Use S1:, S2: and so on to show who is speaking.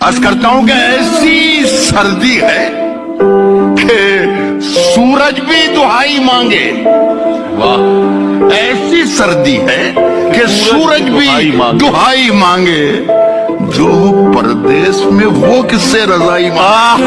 S1: عرض کرتا ہوں کہ ایسی سردی ہے کہ سورج بھی دہائی مانگے۔ واہ، ایسی سردی ہے کہ سورج بھی دہائی مانگے۔ جو پردیس میں وہ کس سے رضائی مانگے۔